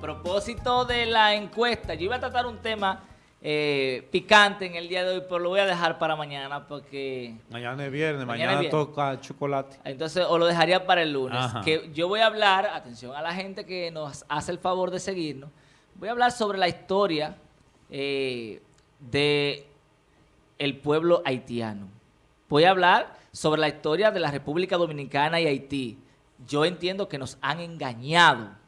propósito de la encuesta, yo iba a tratar un tema eh, picante en el día de hoy, pero lo voy a dejar para mañana porque... Mañana es viernes, Mañana mañana, es viernes. toca chocolate. Entonces, o lo dejaría para el lunes. Ajá. Que yo voy a hablar, atención a la gente que nos hace el favor de seguirnos, voy a hablar sobre la historia eh, de el pueblo haitiano. Voy a hablar sobre la historia de la República Dominicana y Haití. Yo entiendo que nos han engañado.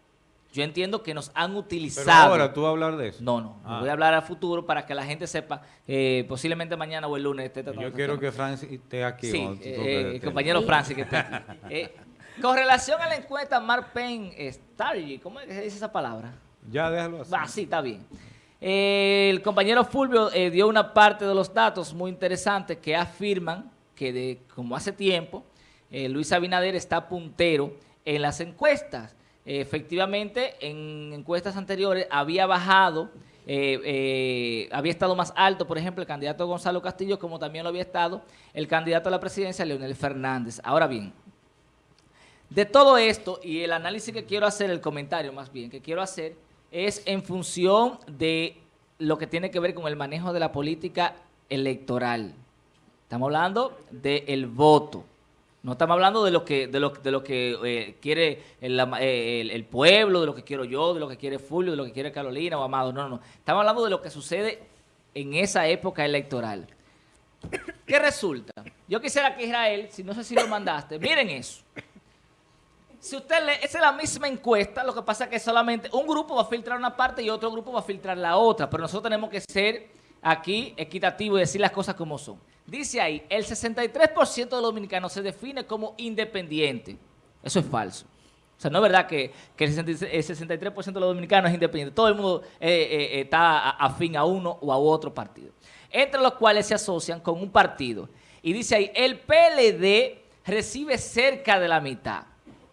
Yo entiendo que nos han Pero utilizado. ahora tú vas a hablar de eso. No, no. Ah. Voy a hablar a futuro para que la gente sepa, eh, posiblemente mañana o el lunes. esté tratando Yo quiero que Francis esté aquí. Sí, tú eh, eh, el compañero Francis que está aquí. Eh, con relación a la encuesta Mark Penn Strategy, ¿cómo es que se dice esa palabra? Ya déjalo así. Va, sí, está bien. Eh, el compañero Fulvio dio una parte de los datos muy interesantes que afirman que de como hace tiempo Luis Abinader está puntero en las encuestas. Efectivamente, en encuestas anteriores había bajado, eh, eh, había estado más alto, por ejemplo, el candidato Gonzalo Castillo, como también lo había estado el candidato a la presidencia, Leonel Fernández. Ahora bien, de todo esto y el análisis que quiero hacer, el comentario más bien que quiero hacer, es en función de lo que tiene que ver con el manejo de la política electoral. Estamos hablando del voto. No estamos hablando de lo que de lo, de lo que eh, quiere eh, el- el pueblo, de lo que quiero yo, de lo que quiere Fulvio, de lo que quiere Carolina o Amado. No, no, no. Estamos hablando de lo que sucede en esa época electoral. ¿Qué resulta? Yo quisiera que Israel, si no sé si lo mandaste, miren eso. Si usted lee, esa es la misma encuesta, lo que pasa es que solamente un grupo va a filtrar una parte y otro grupo va a filtrar la otra, pero nosotros tenemos que ser aquí equitativos y decir las cosas como son. Dice ahí, el 63% de los dominicanos se define como independiente. Eso es falso. O sea, no es verdad que, el 66 el 63% de los dominicanos es independiente. Todo el mundo eh, eh, está a- afín a uno o a otro partido. Entre los cuales se asocian con un partido. Y dice ahí, el PLD recibe cerca de la mitad.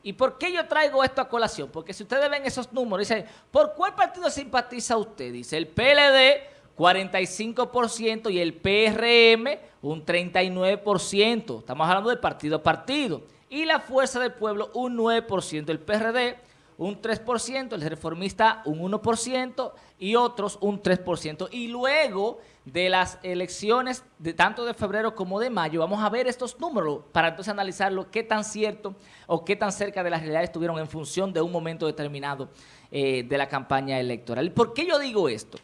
¿Y por qué yo traigo esto a colación? Porque si ustedes ven esos números, dice, ¿por cuál partido simpatiza usted? Dice, el PLD, 45% y el PRM, un 39%. Estamos hablando de partido a partido. Y la Fuerza del Pueblo, un 9%. El PRD, un 3%. El Reformista, un 1%. Y otros, un 3%. Y luego de las elecciones, de tanto de febrero como de mayo, vamos a ver estos números para entonces analizarlo, qué tan cierto o qué tan cerca de la realidad estuvieron en función de un momento determinado eh, de la campaña electoral. ¿Y por qué yo digo esto?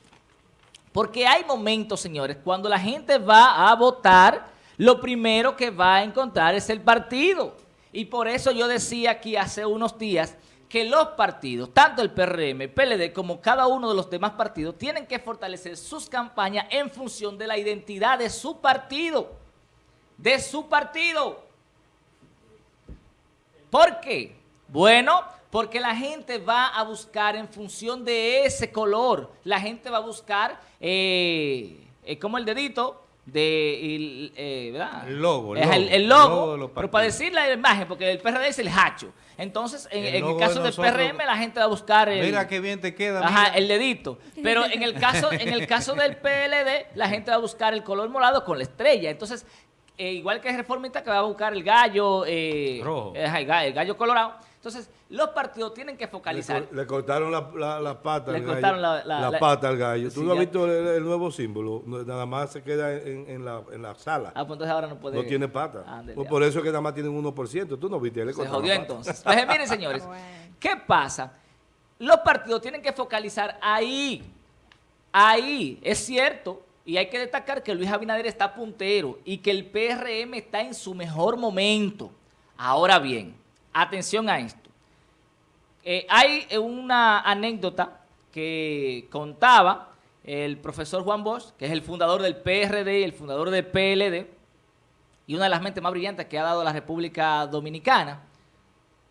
Porque hay momentos, señores, cuando la gente va a votar, lo primero que va a encontrar es el partido. Y por eso yo decía aquí hace unos días que los partidos, tanto el PRM, el PLD, como cada uno de los demás partidos, tienen que fortalecer sus campañas en función de la identidad de su partido. De su partido. ¿Por qué? Bueno, porque la gente va a buscar en función de ese color. La gente va a buscar, eh, eh, como el dedito, de, el, eh, ¿verdad? El logo, Es el, el pero para decir la imagen, porque el PRD es el hacho. Entonces, en, El en el logo caso de del PRM, la gente va a buscar el... Mira qué bien te queda. Ajá, mira. el dedito. Pero en el caso, en el caso del PLD, la gente va a buscar el color morado con la estrella. Entonces, eh, igual que el reformista que va a buscar el gallo eh, Rojo. eh, el gallo colorado. Entonces, los partidos tienen que Le, focalizar. le cortaron la, la, la pata Le al cortaron gallo. la- la- la- pata al gallo. Sí, ¿Tú no has visto el, el nuevo símbolo? Nada más se queda en, en la, en la sala. Ah, pues entonces ahora no puede. no tiene pata. Pues por eso es que nada más tienen 1%. Tú no viste, le Se cortaron jodió la pata. entonces. Entonces, miren, señores, ¿qué pasa? Los partidos tienen que focalizar ahí. Ahí, es cierto. Y hay que destacar que Luis Abinader está puntero y que el PRM está en su mejor momento. Ahora bien, atención a esto. Eh, hay eh, una anécdota que contaba el profesor Juan Bosch, que es el fundador del PRD el fundador del PLD, y una de las mentes más brillantes que ha dado la República Dominicana.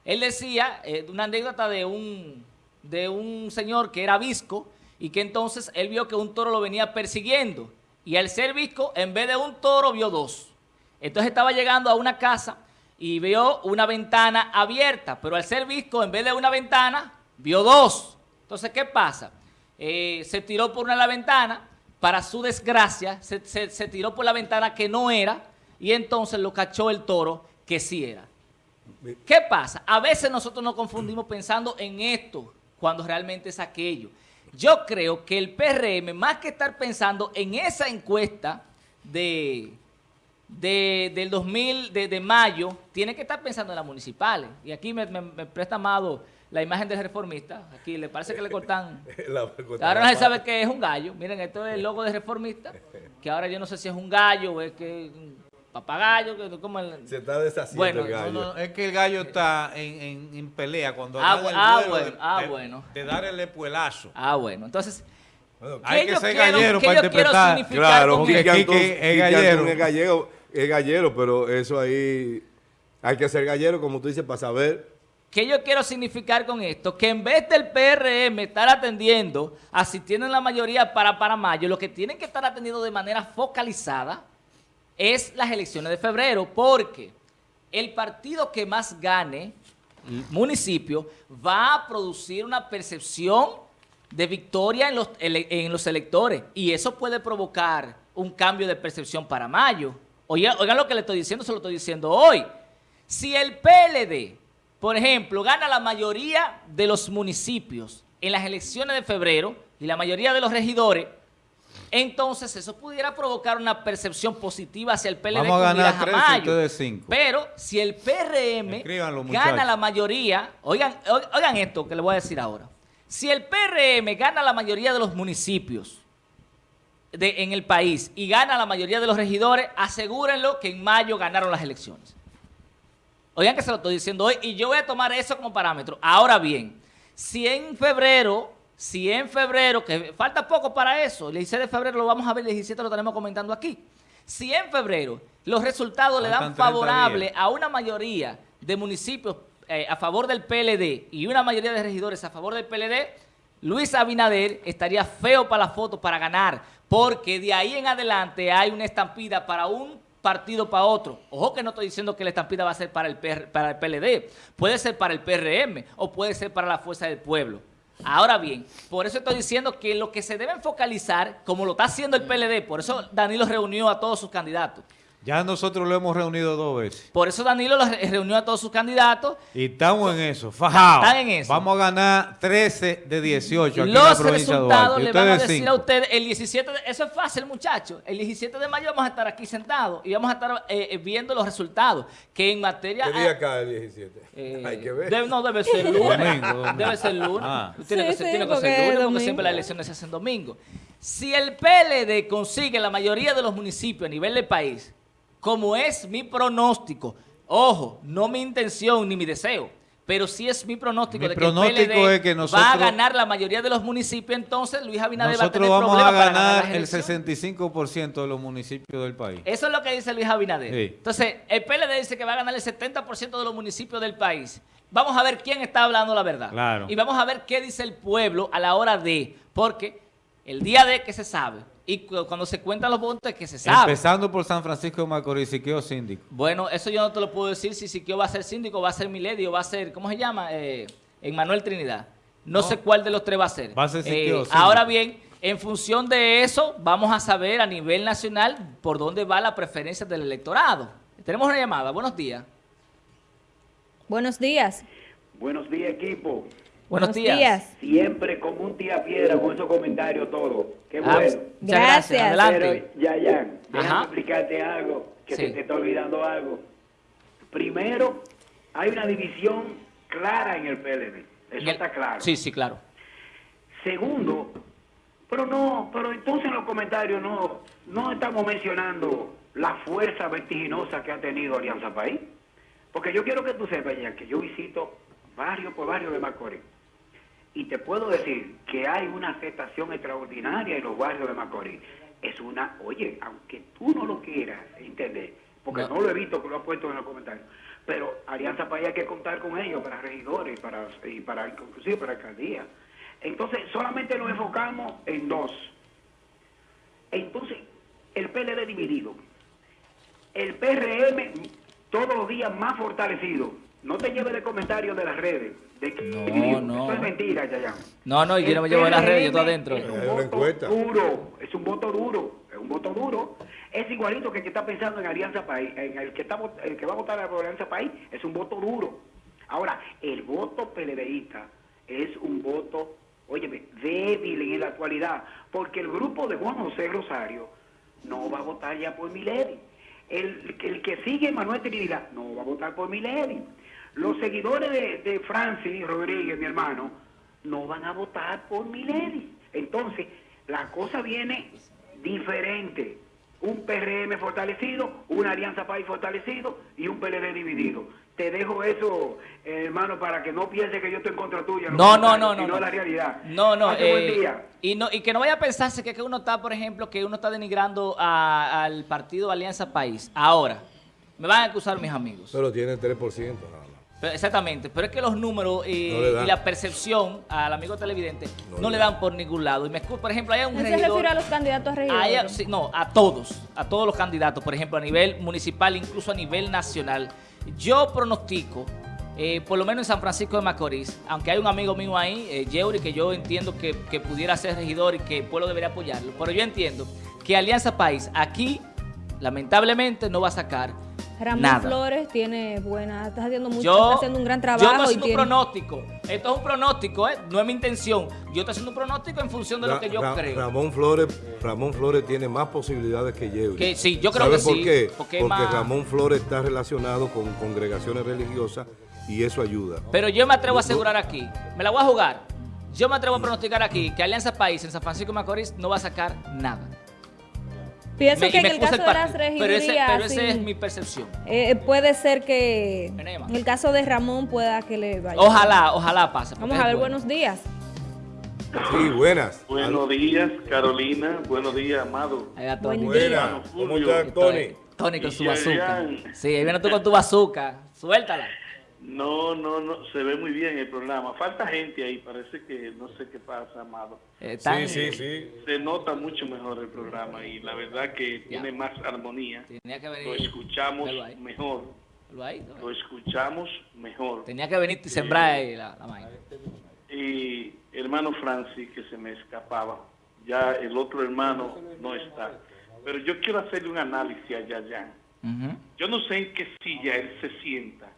Él decía, eh, una anécdota de un, de un señor que era visco y que entonces él vio que un toro lo venía persiguiendo. Y al ser visco, en vez de un toro, vio dos. Entonces estaba llegando a una casa y vio una ventana abierta, pero al ser visco, en vez de una ventana, vio dos. Entonces, ¿qué pasa? Eh, se tiró por una de la ventana, para su desgracia, se, se- se tiró por la ventana que no era, y entonces lo cachó el toro que sí era. ¿Qué pasa? A veces nosotros nos confundimos pensando en esto cuando realmente es aquello. Yo creo que el PRM, más que estar pensando en esa encuesta de, de del 2000, de, mayo, tiene que estar pensando en las municipales. Y aquí me, presta amado la imagen del reformista. Aquí le parece que le cortan... ahora no se sabe que es un gallo. Miren, esto es el logo de reformista, que ahora yo no sé si es un gallo o es que papagayo, que como el... Se está deshaciendo el gallo. No, es que el gallo está en, en, pelea cuando ah, ah, bueno, de, ah, bueno. de, dar el espuelazo. Ah, bueno. Entonces, hay que ser gallero para interpretar. Claro, porque es gallero. Es gallero, pero eso ahí hay que ser gallero, como tú dices, para saber ¿Qué yo quiero significar con esto? Que en vez del PRM estar atendiendo a si tienen la mayoría para, para mayo, lo que tienen que estar atendiendo de manera focalizada es las elecciones de febrero, porque el partido que más gane, municipio, va a producir una percepción de victoria en los, en los electores y eso puede provocar un cambio de percepción para mayo. Oigan, oigan lo que le estoy diciendo, se lo estoy diciendo hoy. Si el PLD, por ejemplo, gana la mayoría de los municipios en las elecciones de febrero y la mayoría de los regidores, entonces eso pudiera provocar una percepción positiva hacia el PLD Vamos a ganar tres cinco. Pero si el PRM gana la mayoría, oigan, oigan esto que le voy a decir ahora. Si el PRM gana la mayoría de los municipios de, en el país y gana la mayoría de los regidores, asegúrenlo que en mayo ganaron las elecciones. Oigan que se lo estoy diciendo hoy y yo voy a tomar eso como parámetro. Ahora bien, si en febrero si en febrero, que falta poco para eso, el 16 de febrero lo vamos a ver, el 17 lo tenemos comentando aquí. Si en febrero los resultados le dan favorable a una mayoría de municipios eh, a favor del PLD y una mayoría de regidores a favor del PLD, Luis Abinader estaría feo para la foto para ganar, porque de ahí en adelante hay una estampida para un partido para otro. Ojo que no estoy diciendo que la estampida va a ser para el, para el PLD, puede ser para el PRM o puede ser para la Fuerza del Pueblo. Ahora bien, por eso estoy diciendo que lo que se debe focalizar, como lo está haciendo el PLD, por eso Danilo reunió a todos sus candidatos, ya nosotros lo hemos reunido dos veces. Por eso Danilo lo reunió a todos sus candidatos. Y estamos en eso, fajados. Están en eso. Vamos a ganar 13 de 18 aquí Los en la provincia resultados le van a decir a ustedes el 17 de, Eso es fácil, muchachos. El 17 de mayo vamos a estar aquí sentados y vamos a estar eh, eh, viendo los resultados. Que en materia... ¿Qué día acá el 17? Eh, Hay que ver. no, debe ser lunes. Debe ser lunes. Ah. Tiene que ser, tiene que ser lunes porque siempre las elecciones se hacen domingo. Si el PLD consigue la mayoría de los municipios a nivel del país como es mi pronóstico, ojo, no mi intención ni mi deseo, pero sí es mi pronóstico de que el PLD va a ganar la mayoría de los municipios, entonces Luis Abinader va a tener vamos a ganar el 65% de los municipios del país. Eso es lo que dice Luis Abinader. Entonces, el PLD dice que va a ganar el 70% de los municipios del país. Vamos a ver quién está hablando la verdad. Y vamos a ver qué dice el pueblo a la hora de, porque el día de que se sabe, y cuando se cuentan los votos es que se sabe. Empezando por San Francisco de Macorís, Siquio síndico. Bueno, eso yo no te lo puedo decir si Siquio va a ser síndico, va a ser Milady o va a ser, ¿cómo se llama? Eh, Manuel Trinidad. No, sé cuál de los tres va a ser. Va a ser Siquio eh, Ahora bien, en función de eso, vamos a saber a nivel nacional por dónde va la preferencia del electorado. Tenemos una llamada. Buenos días. Buenos días. Buenos días, equipo. Buenos, días. Siempre como un tía piedra con esos comentarios todo. Qué ah, bueno. gracias. Adelante. ya, ya. Déjame explicarte algo, que se te está olvidando algo. Primero, hay una división clara en el PLD. Eso está claro. Sí, sí, claro. Segundo, pero no, pero entonces en los comentarios no, no estamos mencionando la fuerza vertiginosa que ha tenido Alianza País. Porque yo quiero que tú sepas ya que yo visito barrio por barrio de Macorís y te puedo decir que hay una aceptación extraordinaria en los barrios de Macorís. Es una, oye, aunque tú no lo quieras entender, porque no, lo he visto que lo ha puesto en los comentarios, pero Alianza País hay que contar con ellos para regidores para, y para inclusive para alcaldía. Entonces, solamente nos enfocamos en dos. Entonces, el PLD dividido. El PRM todos los días más fortalecido. No te lleves de comentarios de las redes no, no. Eso es mentira, Yayán. No, no, yo no me llevo de la red, yo estoy adentro. Es un voto duro, es un voto duro, es un voto duro. Es igualito que el que está pensando en Alianza País, en el que, está, el que va a votar a Alianza País, es un voto duro. Ahora, el voto PLDista es un voto, óyeme, débil en la actualidad, porque el grupo de Juan José Rosario no va a votar ya por Milady. El, el que sigue Manuel Trinidad no va a votar por Milady. Los seguidores de, de Francis Rodríguez, mi hermano, no van a votar por Milady. Entonces, la cosa viene diferente. Un PRM fortalecido, una Alianza País fortalecido y un PLD dividido. Te dejo eso, hermano, para que no pienses que yo estoy en contra tuya. No, no, no, no. no, la realidad. No, no. Eh, y no y que no vaya a pensarse que, que uno está, por ejemplo, que uno está denigrando al partido Alianza País. Ahora, me van a acusar mis amigos. Pero tiene 3%. ¿no? Exactamente, pero es que los números y la percepción al amigo televidente no, le dan por ningún lado. Y me por ejemplo, hay un se refiere a los candidatos a regidores? no, a todos, a todos los candidatos, por ejemplo, a nivel municipal, incluso a nivel nacional. Yo pronostico, eh, por lo menos en San Francisco de Macorís, aunque hay un amigo mío ahí, eh, que yo entiendo que, que pudiera ser regidor y que el pueblo debería apoyarlo, pero yo entiendo que Alianza País aquí, lamentablemente, no va a sacar Ramón Flores tiene buena, está haciendo mucho, está haciendo un gran trabajo. Yo estoy haciendo un pronóstico. Esto es un pronóstico, ¿eh? no es mi intención. Yo estoy haciendo un pronóstico en función de lo que yo creo. Ramón Flores, Ramón Flores tiene más posibilidades que Yeuri. Que sí, yo creo que por sí. Qué? Porque, Ramón Flores está relacionado con congregaciones religiosas y eso ayuda. Pero yo me atrevo a asegurar aquí, me la voy a jugar. Yo me atrevo a pronosticar aquí que Alianza País en San Francisco de Macorís no va a sacar nada. Pienso que en el caso de las regidurías... Pero, esa es mi percepción. Eh, puede ser que en el caso de Ramón pueda que le vaya. Ojalá, ojalá pase. Vamos a ver, buenos días. Sí, buenas. Buenos días, Carolina. Buenos días, Amado. Buen día. ¿Cómo estás, Tony? Tony con su bazooka. Sí, ahí viene tú con tu bazooka. Suéltala. No, no, no, se ve muy bien el programa. Falta gente ahí, parece que no sé qué pasa, Amado. Eh, sí, sí, sí. Se nota mucho mejor el programa y la verdad que tiene más armonía. Lo escuchamos mejor. Lo escuchamos mejor. Tenía que venir y sembrar ahí la, la Y hermano Francis, que se me escapaba. Ya el otro hermano no está. Pero yo quiero hacerle un análisis allá, ya. Yo no sé en qué silla él se sienta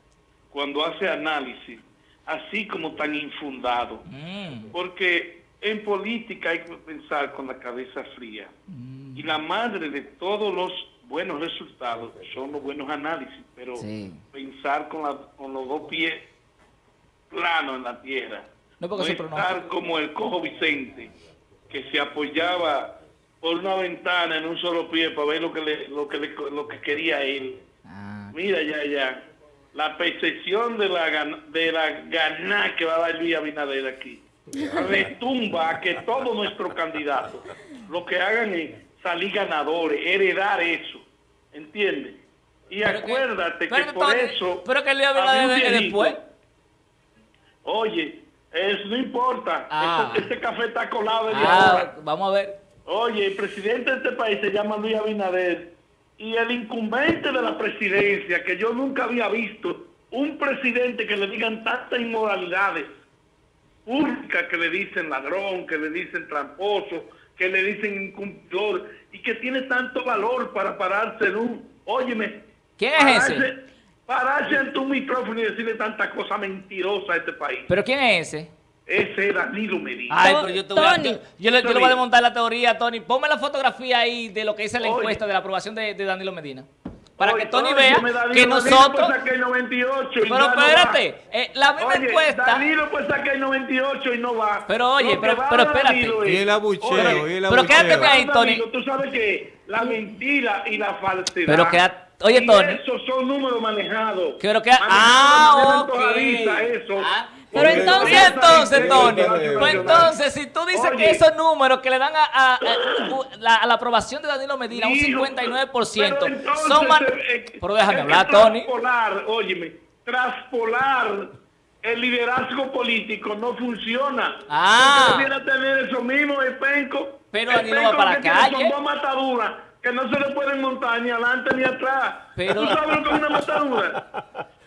cuando hace análisis, así como tan infundado. Mm. Porque en política hay que pensar con la cabeza fría. Mm. Y la madre de todos los buenos resultados son los buenos análisis, pero pensar con, con los dos pies planos en la tierra. No, no estar como el cojo Vicente, que se apoyaba por una ventana en un solo pie para ver lo que, le, lo que, lo que quería él. Ah. Mira, ya, ya la percepción de la, de la gana que va a dar Luis Abinader aquí retumba a que todos nuestros candidatos lo que hagan es salir ganadores, heredar eso, ¿entiendes? Y acuérdate que, por eso... Pero que Luis Abinader después... Oye, eso no importa, ah. este, café está colado. Ah, vamos a ver. Oye, el presidente de este país se llama Luis Abinader y el incumbente de la presidencia, que yo nunca había visto, un presidente que le digan tantas inmoralidades públicas, que le dicen ladrón, que le dicen tramposo, que le dicen incumplidor, y que tiene tanto valor para pararse en un, óyeme, ¿quién es ese? Pararse en tu micrófono y decirle tantas cosas mentirosas a este país. ¿Pero quién es ese? Ese es Danilo Medina. Ay, pero yo, te voy a, yo, le, voy a desmontar la teoría, Tony. Ponme la fotografía ahí de lo que dice la encuesta de la aprobación de, Danilo Medina. Para que Tony vea que nosotros... Pues el 98 y pero espérate, eh, la misma encuesta... Danilo pues sacar el 98 y no va. Pero oye, pero, pero espérate. y el abucheo, y el Pero quédate ahí, Tony. Tú sabes que la mentira y la falsedad... Pero quédate... Oye, Tony. Esos son números manejados. Pero que... Ah, ok. Eso. Ah, pero entonces, entonces, Tony, pues entonces, si tú dices que esos números que le dan a, la, aprobación de Danilo Medina, un 59%, son más... Eh, pero déjame hablar, Tony. Traspolar, óyeme, traspolar el liderazgo político no funciona. Ah. No tener eso mismo, el penco. Pero Danilo va para la calle. Son dos mataduras que no se le pueden montar ni adelante ni atrás. Pero... ¿Tú sabes lo que es una matadura?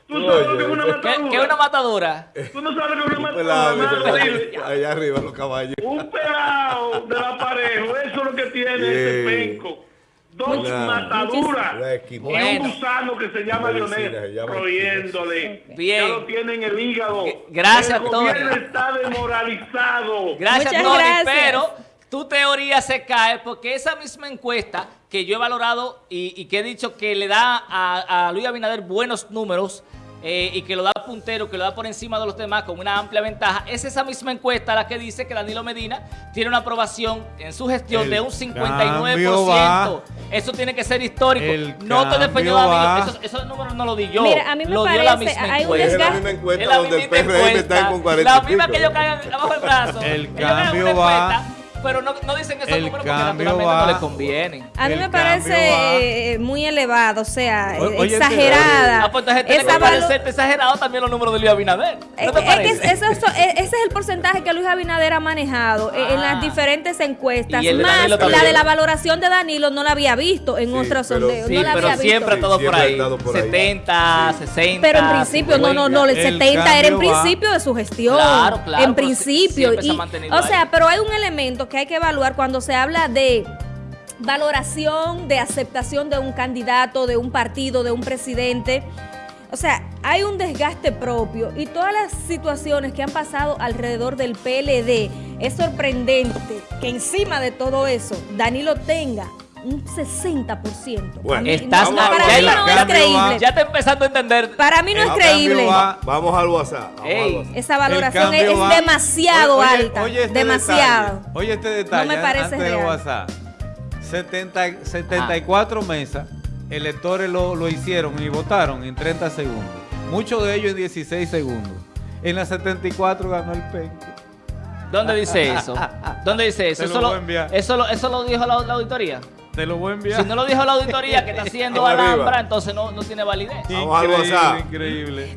¿Tú sabes lo que es una matadura? ¿Qué, es una matadura? ¿Tú no sabes lo que es una matadura? Allá arriba los caballos. Un pelado de la pareja, eso es lo que tiene ese penco. dos mataduras y un gusano que se llama Leonel, royéndole. Bien. Ya lo tienen el hígado. Gracias, El gobierno está demoralizado. Gracias, Tony, pero tu teoría se cae porque esa misma encuesta que yo he valorado y, que he dicho que le da a, a Luis Abinader buenos números, eh, y que lo da puntero, que lo da por encima de los demás con una amplia ventaja, es esa misma encuesta la que dice que Danilo Medina tiene una aprobación en su gestión de un 59%. Eso tiene que ser histórico. no te defendió Danilo, esos, números no lo di yo. Mira, a mí me lo parece, dio la misma hay encuesta. Es la misma encuesta donde el PRM está con 40 La misma que ellos caigan abajo el brazo. El cambio va pero no, no dicen esos números porque naturalmente no les conviene. A mí me parece eh, muy elevado, o sea, exagerada. Ah, pues entonces tiene que parecerte exagerado también los números de Luis Abinader. ¿No te es, eso, e, ese es el porcentaje que Luis Abinader ha manejado eh, en las ah. diferentes encuestas. Más la de la valoración de Danilo no la había visto en otros sondeos. Sí, no la pero había siempre visto. todo por ahí. 70, 60. Pero en principio, no, no, no, el, 70 era en principio de su gestión. Claro, claro. En principio. o sea, pero hay un elemento que hay que evaluar cuando se habla de valoración, de aceptación de un candidato, de un partido, de un presidente. O sea, hay un desgaste propio y todas las situaciones que han pasado alrededor del PLD, es sorprendente que encima de todo eso Danilo tenga un 60%. Bueno, estás para mí no es creíble. Ya está empezando a entender. Para mí no es creíble. vamos al WhatsApp. Esa valoración es, demasiado alta. Oye, este demasiado. oye este detalle. No me parece antes real. WhatsApp. 70, 74 mesas, electores lo, lo hicieron y votaron en 30 segundos. Muchos de ellos en 16 segundos. En la 74 ganó el penco. ¿Dónde dice eso? ¿Dónde dice eso? Eso lo, eso, lo, ¿Eso lo dijo la auditoría? Te lo voy a enviar. Si no lo dijo la auditoría que está haciendo Alhambra, entonces no, no tiene validez. Vamos WhatsApp. Increíble.